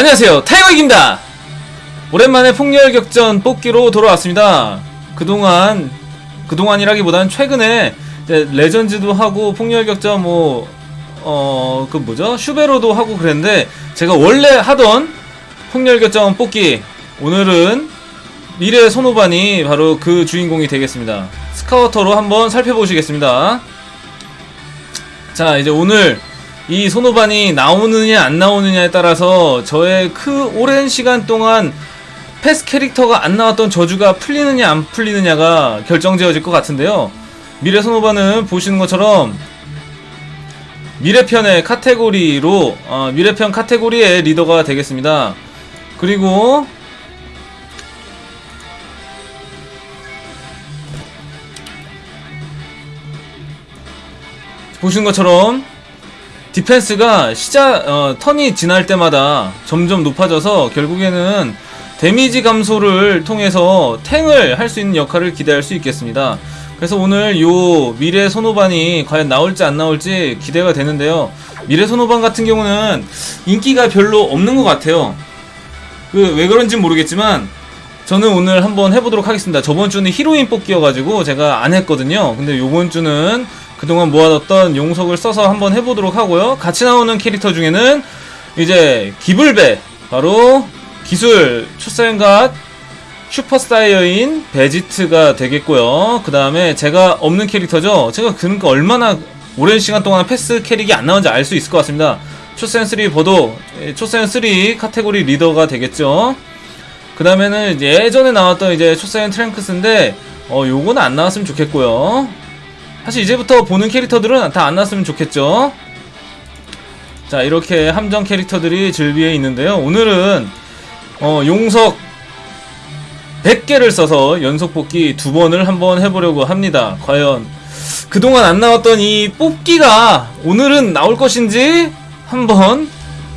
안녕하세요. 타이거익입니다. 오랜만에 폭렬격전 뽑기로 돌아왔습니다. 그동안 그동안이라기보다는 최근에 레전즈도 하고 폭렬격전 뭐 어 그 뭐죠? 슈베로도 하고 그랬는데 제가 원래 하던 폭렬격전 뽑기 오늘은 미래 손오반이 바로 그 주인공이 되겠습니다. 스카우터로 한번 살펴보시겠습니다. 자 이제 오늘 이 손오반이 나오느냐 안 나오느냐에 따라서 저의 그 오랜 시간 동안 패스 캐릭터가 안 나왔던 저주가 풀리느냐 안 풀리느냐가 결정지어질 것 같은데요. 미래 손오반은 보시는 것처럼 미래편의 카테고리로 어, 미래편 카테고리의 리더가 되겠습니다. 그리고 보시는 것처럼 디펜스가 시작 어, 턴이 지날 때마다 점점 높아져서 결국에는 데미지 감소를 통해서 탱을 할 수 있는 역할을 기대할 수 있겠습니다. 그래서 오늘 요 미래 손오반이 과연 나올지 안 나올지 기대가 되는데요. 미래 손오반 같은 경우는 인기가 별로 없는 것 같아요. 그 왜 그런지 모르겠지만 저는 오늘 한번 해보도록 하겠습니다. 저번 주는 히로인 뽑기여가지고 제가 안 했거든요. 근데 요번 주는 그동안 모아뒀던 용석을 써서 한번 해보도록 하고요. 같이 나오는 캐릭터 중에는 이제 기블배 바로 기술 초사연갓 슈퍼스타이어인 베지트가 되겠고요. 그 다음에 제가 없는 캐릭터죠. 제가 그러니까 얼마나 오랜 시간 동안 패스 캐릭이 안 나온지 알 수 있을 것 같습니다. 초센3 버도 초센3 카테고리 리더가 되겠죠. 그 다음에는 예전에 나왔던 이제 초사연 트랭크스인데 어 요거는 안 나왔으면 좋겠고요. 사실 이제부터 보는 캐릭터들은 다 안 나왔으면 좋겠죠. 자 이렇게 함정 캐릭터들이 즐비에 있는데요. 오늘은 어, 용석 100개를 써서 연속 뽑기 두 번을 한번 해보려고 합니다. 과연 그동안 안 나왔던 이 뽑기가 오늘은 나올 것인지 한번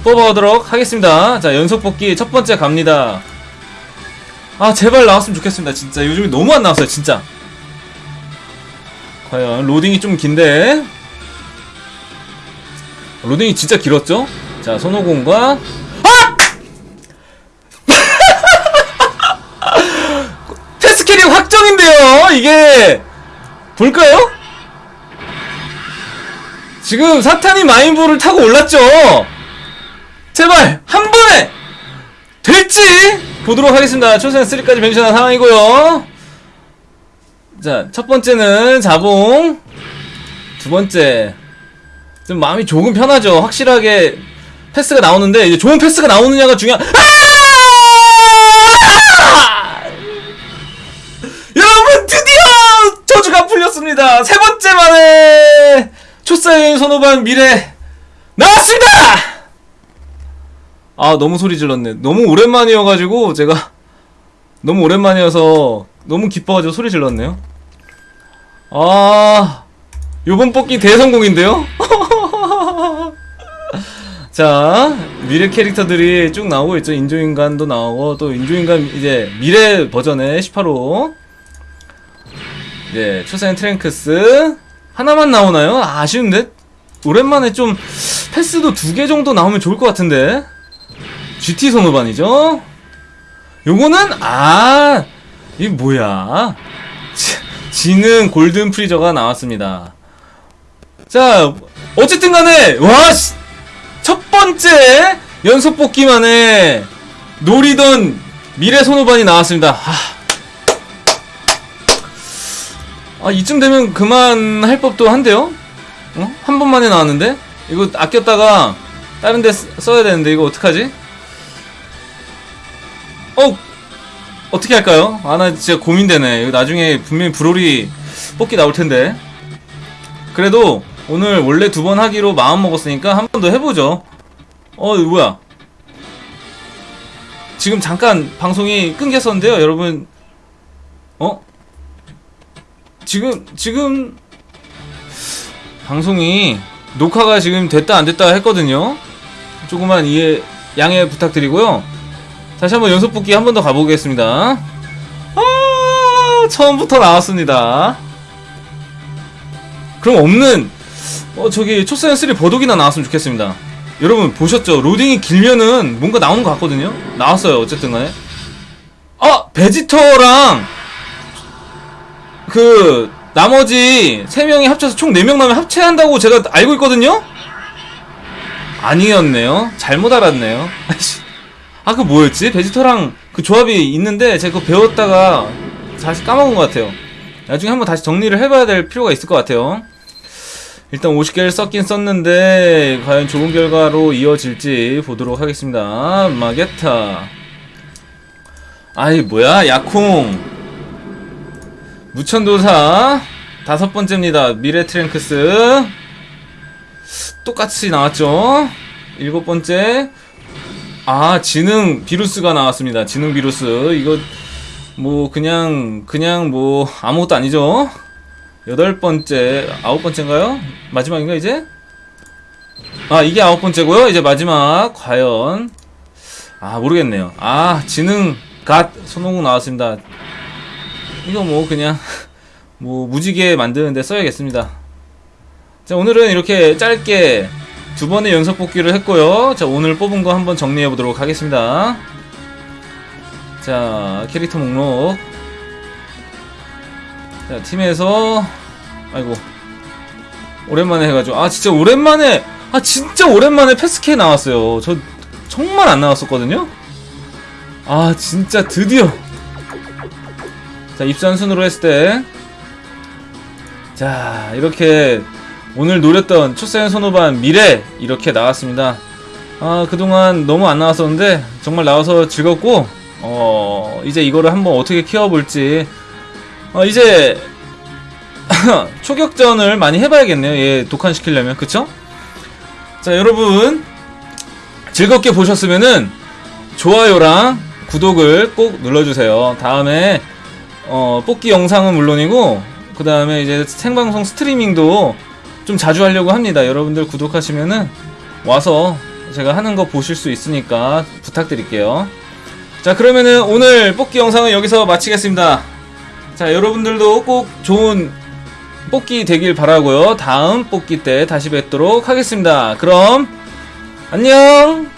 뽑아보도록 하겠습니다. 자, 연속 뽑기 첫 번째 갑니다. 아, 제발 나왔으면 좋겠습니다. 진짜 요즘에 너무 안 나왔어요, 진짜. 과연 로딩이 좀 긴데 로딩이 진짜 길었죠? 자, 손오공과 패스 캐릭 확정인데요. 이게 볼까요? 지금 사탄이 마인부를 타고 올랐죠. 제발 한 번에 될지 보도록 하겠습니다. 초sen 3까지 변신한 상황이고요. 자, 첫 번째는 자봉. 두 번째. 좀 마음이 조금 편하죠. 확실하게 패스가 나오는데 이제 좋은 패스가 나오느냐가 중요한. 아! 풀렸습니다. 세 번째 만에 초사인 손오반 미래 나왔습니다. 아 너무 소리 질렀네. 너무 오랜만이어가지고 제가 너무 오랜만이어서 너무 기뻐가지고 소리 질렀네요. 아 요번 뽑기 대성공인데요? 자 미래 캐릭터들이 쭉 나오고 있죠. 인조인간도 나오고 또 인조인간 이제 미래 버전의 18호. 네 초사인 트랭크스. 하나만 나오나요? 아, 아쉬운데? 오랜만에 좀 패스도 두 개 정도 나오면 좋을 것 같은데? GT 선호반이죠? 요거는 아 이게 뭐야 지- 지능 골든 프리저가 나왔습니다. 자 어쨌든 간에 와 첫 번째 연속 뽑기만에 노리던 미래 손오반이 나왔습니다. 하. 아 이쯤 되면 그만 할 법도 한데요? 어? 한 번만에 나왔는데? 이거 아꼈다가 다른 데 쓰- 써야 되는데 이거 어떡하지? 어 어떻게 할까요? 아 나 진짜 고민되네 나중에 분명히 브롤이 뽑기 나올 텐데 그래도 오늘 원래 두 번 하기로 마음 먹었으니까 한 번 더 해보죠. 어, 뭐야? 지금 잠깐 방송이 끊겼었는데요, 여러분. 어? 지금, 지금, 방송이 녹화가 지금 됐다 안 됐다 했거든요. 조금만 이해, 양해 부탁드리고요. 다시 한번 연속 뽑기 한 번 더 가보겠습니다. 아, 처음부터 나왔습니다. 그럼 없는 어 저기 초사연 3 버독이나 나왔으면 좋겠습니다 여러분 보셨죠? 로딩이 길면은 뭔가 나오는 것 같거든요? 나왔어요 어쨌든 간에 아! 베지터랑 그 나머지 3명이 합쳐서 총 4명 나면 합체한다고 제가 알고 있거든요? 아니었네요 잘못 알았네요 아 그 뭐였지? 베지터랑 그 조합이 있는데 제가 그거 배웠다가 다시 까먹은 것 같아요. 나중에 한번 다시 정리를 해봐야 될 필요가 있을 것 같아요. 일단 50개를 썼긴 썼는데 과연 좋은 결과로 이어질지 보도록 하겠습니다. 마게타. 아이 뭐야? 야콩 무천도사. 다섯 번째입니다. 미래 트랭크스. 똑같이 나왔죠? 일곱 번째 아 지능 비루스가 나왔습니다. 지능 비루스. 이거 뭐 그냥 그냥 뭐 아무것도 아니죠? 여덟 번째 아홉 번째인가요? 마지막인가 이제? 아 이게 아홉 번째고요. 이제 마지막. 과연. 아 모르겠네요. 아 지능 갓 손오공 나왔습니다. 이거 뭐 그냥 뭐 무지개 만드는데 써야겠습니다. 자 오늘은 이렇게 짧게 두 번의 연속 뽑기를 했고요. 자 오늘 뽑은 거 한번 정리해 보도록 하겠습니다. 자 캐릭터 목록. 자 팀에서 아이고. 오랜만에 해 가지고 아 진짜 오랜만에 아 진짜 오랜만에 패스케 나왔어요. 저 정말 안 나왔었거든요? 아 진짜 드디어. 자 입산 순으로 했을 때 자 이렇게 오늘 노렸던 초사연 선호반 미래 이렇게 나왔습니다. 아 그동안 너무 안 나왔었는데 정말 나와서 즐겁고 어 이제 이거를 한번 어떻게 키워볼지. 어 이제 초격전을 많이 해봐야겠네요. 얘 독한시키려면. 그쵸? 자 여러분. 즐겁게 보셨으면은 좋아요랑 구독을 꼭 눌러주세요. 다음에 어 뽑기 영상은 물론이고 그 다음에 이제 생방송 스트리밍도 좀 자주 하려고 합니다. 여러분들 구독하시면은 와서 제가 하는 거 보실 수 있으니까 부탁드릴게요. 자 그러면은 오늘 뽑기 영상은 여기서 마치겠습니다. 자 여러분들도 꼭 좋은 뽑기 되길 바라고요. 다음 뽑기 때 다시 뵙도록 하겠습니다. 그럼 안녕